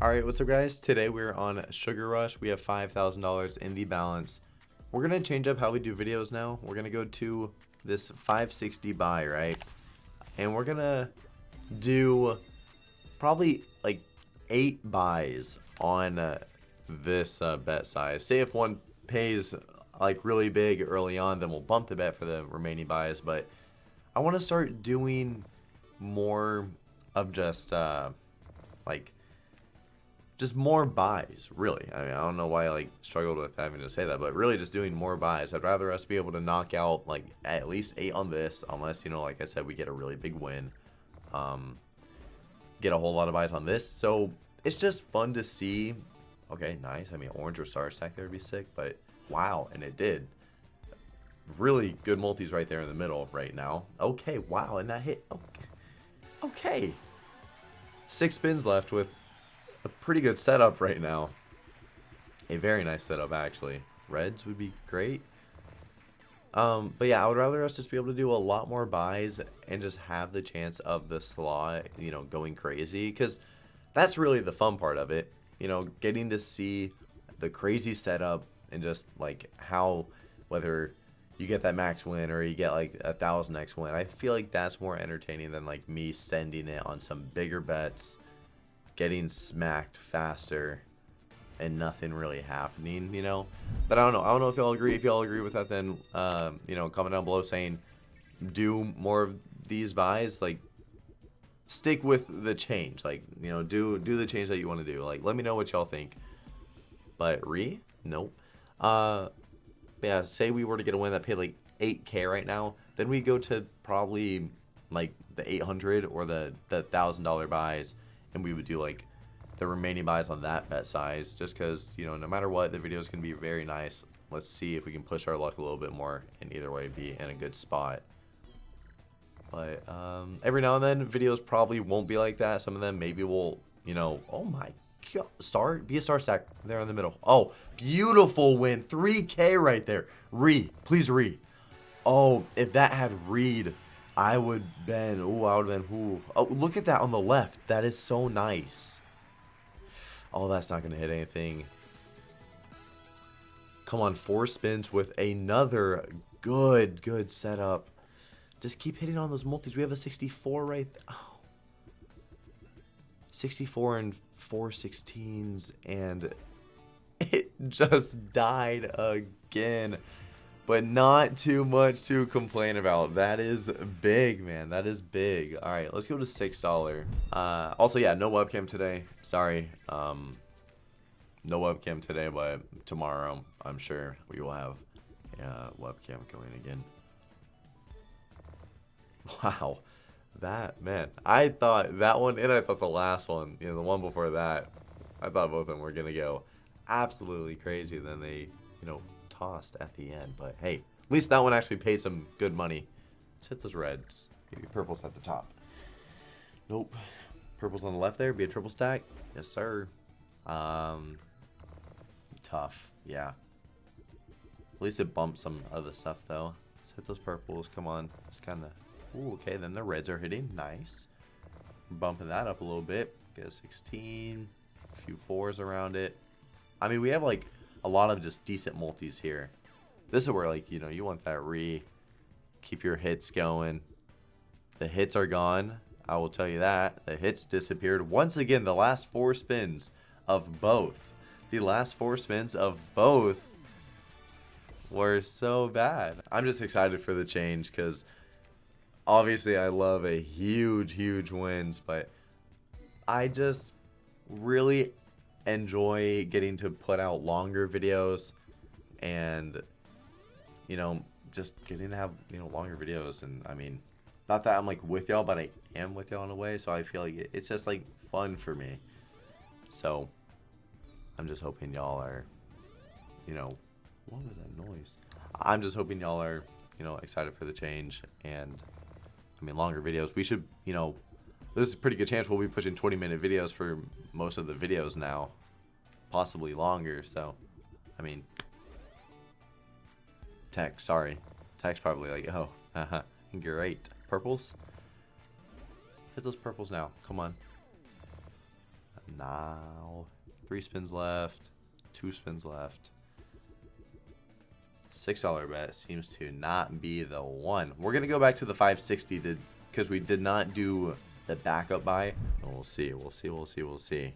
Alright, what's up guys? Today we're on Sugar Rush. We have $5,000 in the balance. We're to change up how we do videos now. We're to go to this 560 buy, right? And we're to do probably like 8 buys on uh, this uh, bet size. Say if one pays like really big early on, then we'll bump the bet for the remaining buys. But I want to start doing more of just uh, like just more buys, really. I mean, I don't know why I like struggled with having to say that, but really just doing more buys. I'd rather us be able to knock out like at least eight on this, unless you know, like I said, we get a really big win. Um, get a whole lot of buys on this, so it's just fun to see. Okay, nice. I mean, orange or star stack there would be sick, but wow, and it did. Really good multis right there in the middle right now. Okay, wow, and that hit. Okay, okay. Six spins left with a pretty good setup right now. A very nice setup, actually. Reds would be great. Um, but yeah, I would rather us just be able to do a lot more buys and just have the chance of the slot, you know, going crazy. Because that's really the fun part of it. You know, getting to see the crazy setup and just like how, whether you get that max win or you get like a thousand x win. I feel like that's more entertaining than like me sending it on some bigger bets getting smacked faster and nothing really happening, you know? But I don't know. I don't know if y'all agree. If y'all agree with that, then, um, you know, comment down below saying do more of these buys. Like, stick with the change. Like, you know, do do the change that you want to do. Like, let me know what y'all think. But re? Nope. Uh, yeah, say we were to get a win that paid like 8k right now, then we go to probably like the 800 or the the thousand dollar buys and we would do like the remaining buys on that bet size just because you know no matter what the video is going to be very nice. Let's see if we can push our luck a little bit more and either way be in a good spot. But um, every now and then videos probably won't be like that. Some of them maybe will you know oh my god star be a star stack there in the middle. Oh beautiful win. 3k right there. Re please re oh if that had read I would been. Ooh, I would have been. Ooh. Oh, look at that on the left. That is so nice. Oh, that's not going to hit anything. Come on, four spins with another good, good setup. Just keep hitting on those multis. We have a 64 right. Oh. 64 and 416s, and it just died again but not too much to complain about. That is big, man. That is big. All right, let's go to $6. Uh, also, yeah, no webcam today. Sorry. Um, no webcam today, but tomorrow, I'm sure we will have a webcam going again. Wow. That, man. I thought that one, and I thought the last one, you know, the one before that, I thought both of them were going to go absolutely crazy. Then they, you know, tossed at the end. But hey, at least that one actually paid some good money. Let's hit those reds. Maybe purple's at the top. Nope. Purple's on the left there. Be a triple stack. Yes, sir. Um, tough. Yeah. At least it bumped some other stuff, though. Let's hit those purples. Come on. It's kind of... Ooh, okay. Then the reds are hitting. Nice. Bumping that up a little bit. Get a 16. A few fours around it. I mean, we have, like, a lot of just decent multis here. This is where, like, you know, you want that re. Keep your hits going. The hits are gone. I will tell you that. The hits disappeared. Once again, the last four spins of both. The last four spins of both were so bad. I'm just excited for the change because obviously I love a huge, huge wins, but I just really enjoy getting to put out longer videos and you know just getting to have you know longer videos. And i mean not that i'm like with y'all but i am with y'all in a way. So i feel like it's just like fun for me. So i'm just hoping y'all are you know what was that noise? I'm just hoping y'all are you know excited for the change. And i mean longer videos. We should you know there's a pretty good chance we'll be pushing 20 minute videos for most of the videos now. Possibly longer, so, I mean, tech, sorry. Tech's probably like, oh, uh-huh, great. Purples? Hit those purples now, come on. Now, three spins left, two spins left. Six dollar bet seems to not be the one. We're gonna go back to the 560 to because we did not do the backup buy. And we'll see. We'll see. We'll see. We'll see.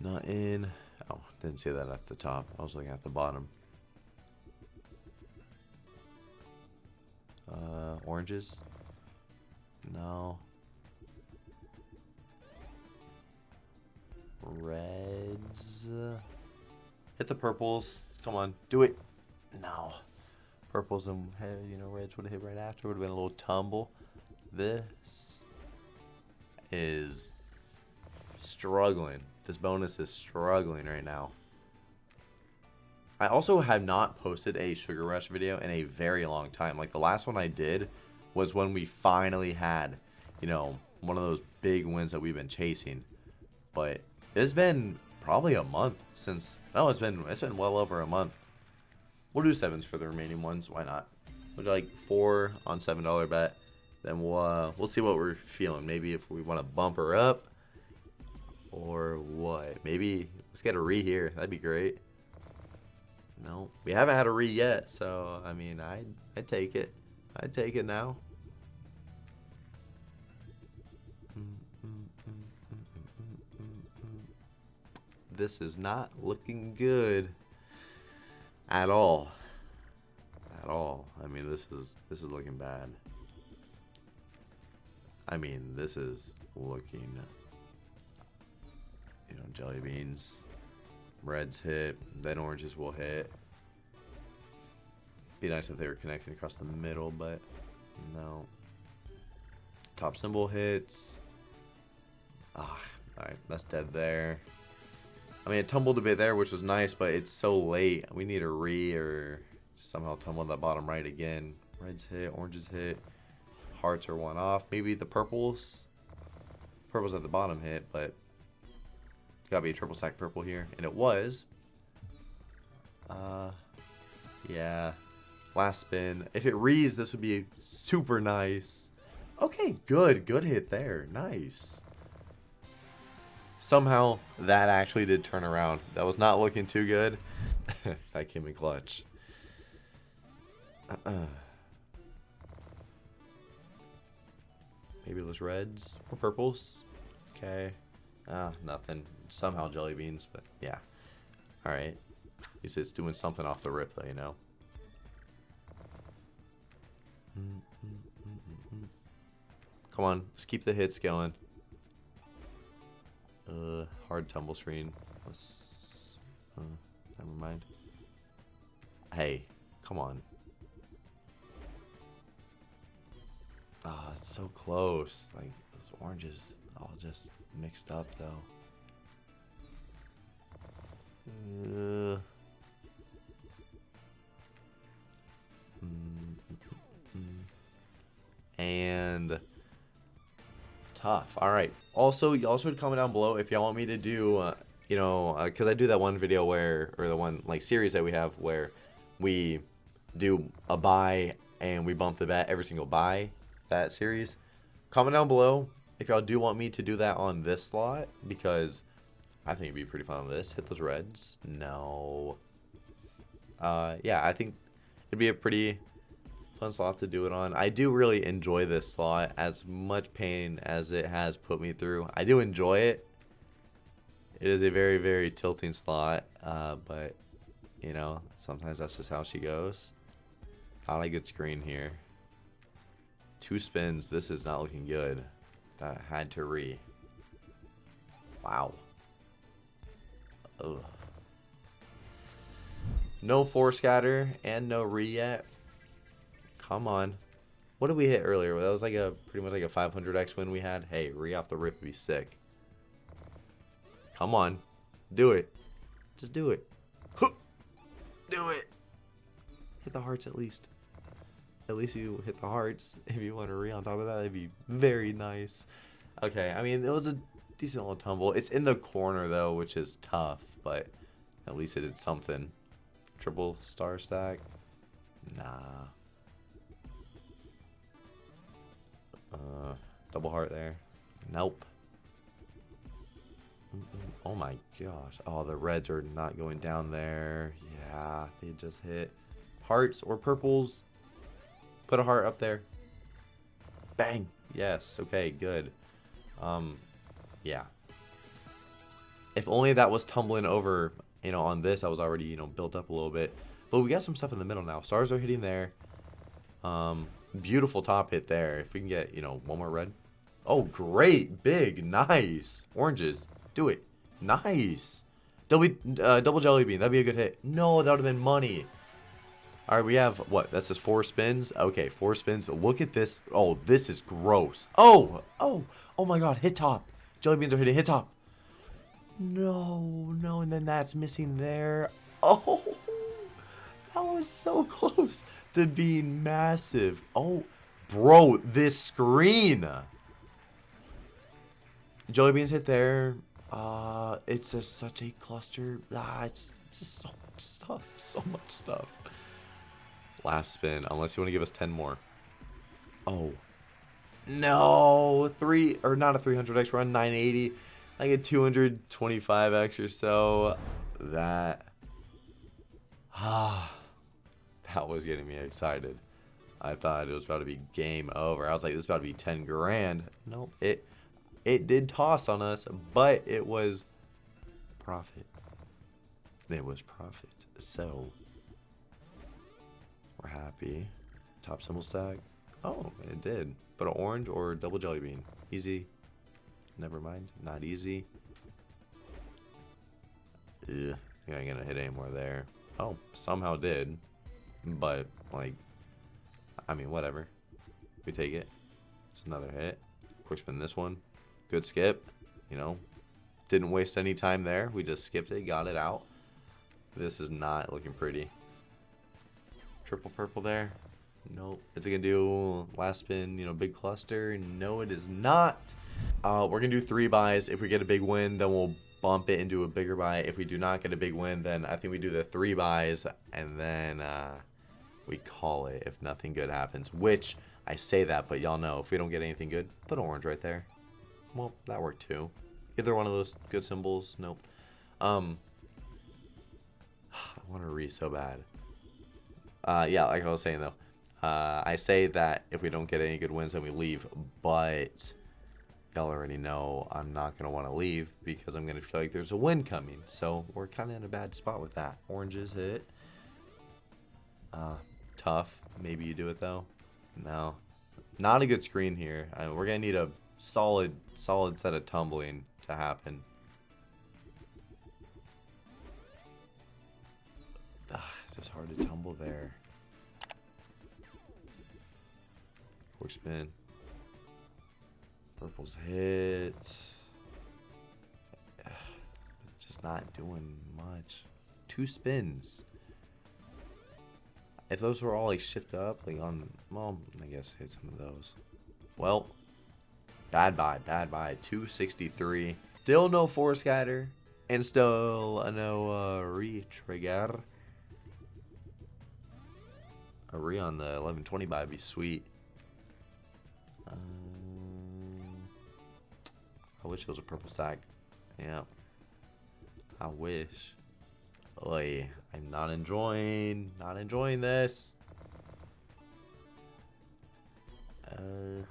Not in. Oh, didn't see that at the top. I was looking at the bottom. Uh, oranges? No. Reds? Hit the purples. Come on, do it. No. Purples and, you know, reds would have hit right after. Would have been a little tumble. This is struggling. This bonus is struggling right now. I also have not posted a Sugar Rush video in a very long time. Like the last one I did was when we finally had, you know, one of those big wins that we've been chasing. But it's been probably a month since. No, it's been it's been well over a month. We'll do sevens for the remaining ones. Why not? We'll do like four on seven dollar bet. Then we'll uh, we'll see what we're feeling. Maybe if we want to bump her up, or what? Maybe let's get a re here. That'd be great. No, we haven't had a re yet, so I mean, I I take it. I take it now. This is not looking good at all. At all. I mean, this is this is looking bad. I mean, this is looking you know, jelly beans. Reds hit, then oranges will hit. Be nice if they were connecting across the middle, but no. Top symbol hits. Ah, alright, that's dead there. I mean, it tumbled a bit there, which was nice, but it's so late. We need a re or somehow tumble that bottom right again. Reds hit, oranges hit, hearts are one off. Maybe the purples. Purples at the bottom hit, but it's gotta be a triple stack purple here. And it was. Uh, yeah. Last spin. If it reads, this would be super nice. Okay, good. Good hit there. Nice. Somehow, that actually did turn around. That was not looking too good. that came in clutch. Maybe those reds or purples. Okay. Ah, nothing. Somehow jelly beans, but yeah. Alright. At least it's doing something off the rip, though, you know? Come on, let's keep the hits going. Uh, hard tumble screen. Uh, never mind. Hey, come on. Ah, oh, it's so close. Like, those oranges all just mixed up, though. Uh, and tough. All right. Also, y'all should comment down below if y'all want me to do, uh, you know, because uh, I do that one video where, or the one like series that we have where we do a buy and we bump the bet every single buy that series. Comment down below if y'all do want me to do that on this slot because I think it'd be pretty fun on this. Hit those reds. No. Uh, yeah, I think it'd be a pretty fun slot to do it on. I do really enjoy this slot as much pain as it has put me through. I do enjoy it. It is a very, very tilting slot, uh, but, you know, sometimes that's just how she goes. Not a good screen here. Two spins. This is not looking good. That had to re. Wow. Ugh. No four scatter and no re yet. Come on. What did we hit earlier? That was like a pretty much like a 500x win we had. Hey, re off the rip would be sick. Come on. Do it. Just do it. Do it. Hit the hearts at least. At least you hit the hearts. If you want to re on top of that, that'd be very nice. Okay, I mean, it was a decent little tumble. It's in the corner, though, which is tough, but at least it did something. Triple star stack? Nah. Uh, double heart there. Nope. Oh my gosh. Oh, the reds are not going down there. Yeah, they just hit. Hearts or purples. Put a heart up there. Bang. Yes. Okay, good. Um, yeah. If only that was tumbling over, you know, on this, I was already, you know, built up a little bit. But we got some stuff in the middle now. Stars are hitting there. Um, beautiful top hit there. If we can get, you know, one more red. Oh, great. Big. Nice. Oranges. Do it. Nice. Double, uh, double jelly bean. That'd be a good hit. No, that would have been money. All right, we have, what, that's just four spins? Okay, four spins. Look at this. Oh, this is gross. Oh, oh, oh my god, hit top. Jelly beans are hitting hit top. No, no, and then that's missing there. Oh, that was so close to being massive. Oh, bro, this screen. Jelly beans hit there. Uh, it's just such a cluster. Ah, it's just so much stuff. So much stuff. Last spin, unless you want to give us 10 more. Oh. No, three, or not a 300x run, 980. Like a 225x or so. That, ah, that was getting me excited. I thought it was about to be game over. I was like, this is about to be 10 grand. Nope, it, it did toss on us, but it was profit. It was profit. So, we're happy. Top symbol stack. Oh, it did. But an orange or double jelly bean. Easy. Never mind. Not easy. Ugh. I ain't gonna hit any more there. Oh, somehow did. But, like, I mean, whatever. We take it. It's another hit. Quick spin this one. Good skip. You know, didn't waste any time there. We just skipped it, got it out. This is not looking pretty. Triple purple there. Nope. Is it going to do last spin, you know, big cluster? No, it is not. Uh, we're going to do three buys. If we get a big win, then we'll bump it into a bigger buy. If we do not get a big win, then I think we do the three buys and then uh, we call it if nothing good happens. Which, I say that, but y'all know, if we don't get anything good, put orange right there. Well, that worked too. Either one of those good symbols. Nope. Um, I want to read so bad. Uh, yeah, like I was saying though, uh, I say that if we don't get any good wins, then we leave. But y'all already know I'm not gonna want to leave because I'm gonna feel like there's a win coming. So we're kind of in a bad spot with that. Oranges hit. Uh, tough. Maybe you do it though. No, not a good screen here. I we're gonna need a solid, solid set of tumbling to happen. Ugh, it's just hard to tumble there. Quick spin. Purple's hit. It's just not doing much. Two spins. If those were all like shift up, like on, well, I guess hit some of those. Well, bad buy, bad buy. 263. Still no four scatter. And still no uh, re-trigger. A re on the 1120 buy would be sweet. Um, I wish it was a purple sack. Yeah. I wish. Oi, I'm not enjoying, not enjoying this. Uh,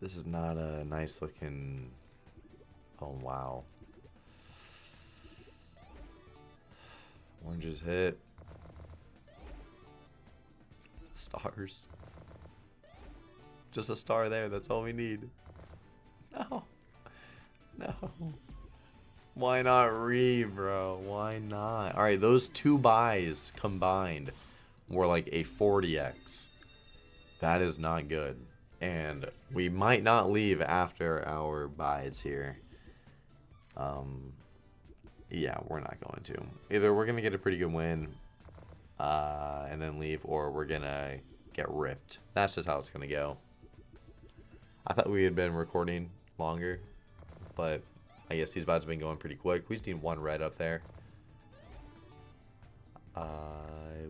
this is not a nice looking. Oh wow. Oranges hit. Stars. Just a star there, that's all we need. No. No. Why not re, bro? Why not? Alright, those two buys combined were like a 40x. That is not good. And we might not leave after our buys here. Um, yeah, we're not going to. Either we're going to get a pretty good win uh, and then leave, or we're going to get ripped. That's just how it's going to go. I thought we had been recording longer, but I guess these bots have been going pretty quick. We just need one red up there. Uh,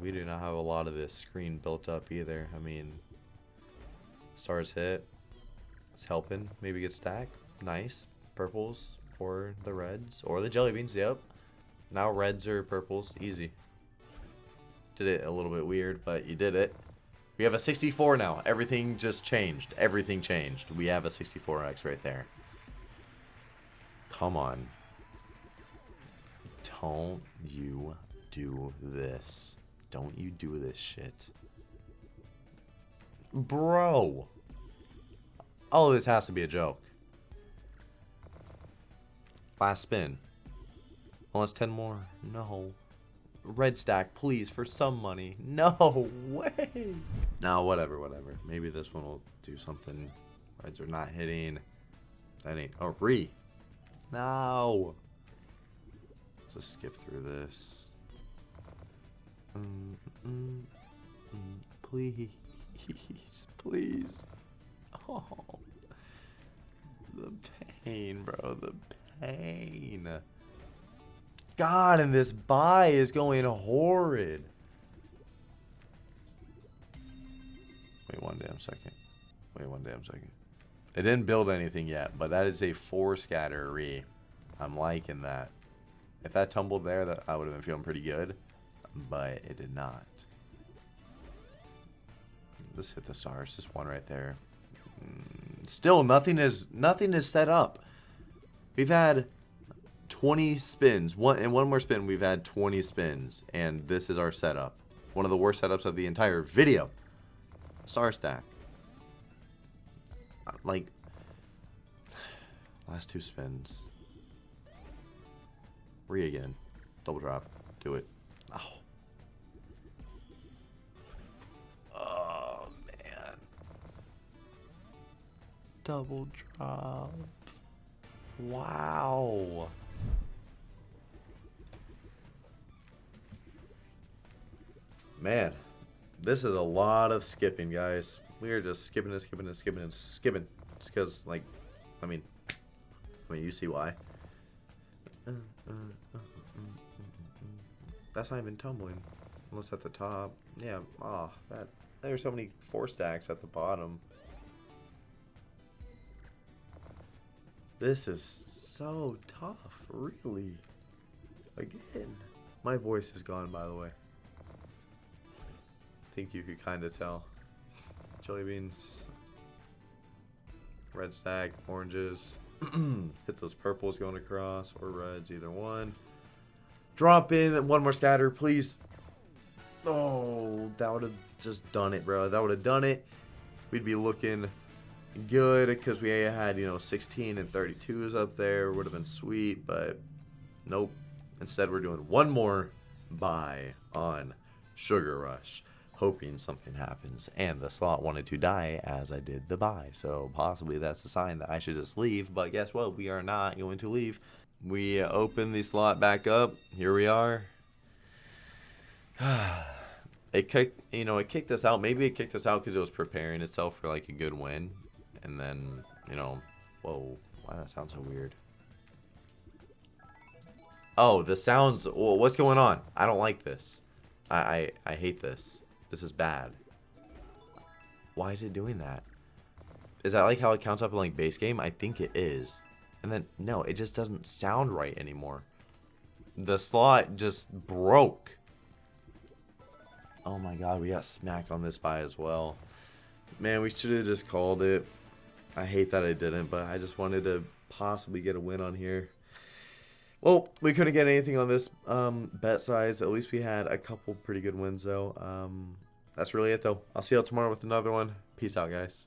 we do not have a lot of this screen built up either. I mean, Stars hit. It's helping. Maybe get stack. Nice. Purples or the reds or the jelly beans. Yep. Now reds or purples. Easy. Did it a little bit weird, but you did it. We have a 64 now. Everything just changed. Everything changed. We have a 64X right there. Come on. Don't you do this. Don't you do this shit. Bro. Oh, this has to be a joke. Last spin. Unless 10 more. No. Red stack, please, for some money. No way. No, whatever, whatever. Maybe this one will do something. Reds are not hitting. That ain't. Oh, re. No. Just skip through this. Mm, mm, mm, please. Please. Oh. The pain, bro. The pain. God, and this buy is going horrid. Wait one damn second. Wait one damn second. It didn't build anything yet, but that is a four scatter re. I'm liking that. If that tumbled there, that I would have been feeling pretty good, but it did not. Let's hit the stars. Just one right there. Mm, still, nothing is nothing is set up. We've had 20 spins. One and one more spin, we've had 20 spins, and this is our setup. One of the worst setups of the entire video. Star stack. Like last two spins. Re again. Double drop. Do it. Oh. Oh man. Double drop. Wow. Man, this is a lot of skipping, guys. We are just skipping and skipping and skipping and skipping. Just because, like, I mean, I mean, you see why. That's not even tumbling. Unless at the top. Yeah, oh, that. There's so many four stacks at the bottom. This is so tough, really. Again. My voice is gone, by the way I think you could kind of tell. Jelly beans. Red stack, oranges. Hit those purples going across, or reds, either one. Drop in one more scatter, please. Oh, that would have just done it, bro. That would have done it. We'd be looking good because we had, you know, 16 and 32s up there. Would have been sweet, but nope. Instead, we're doing one more buy on Sugar Rush hoping something happens. And the slot wanted to die as I did the buy. So possibly that's a sign that I should just leave. But guess what? We are not going to leave. We open the slot back up. Here we are. it kicked, you know, it kicked us out. Maybe it kicked us out because it was preparing itself for like a good win. And then, you know, whoa, why that sounds so weird. Oh, the sounds. What's going on? I don't like this. I, I, I hate this. This is bad. Why is it doing that? Is that like how it counts up in like base game? I think it is. And then, no, it just doesn't sound right anymore. The slot just broke. Oh my god, we got smacked on this buy as well. Man, we should have just called it. I hate that I didn't, but I just wanted to possibly get a win on here. Well, we couldn't get anything on this um, bet size. At least we had a couple pretty good wins, though. Um, that's really it, though. I'll see you all tomorrow with another one. Peace out, guys.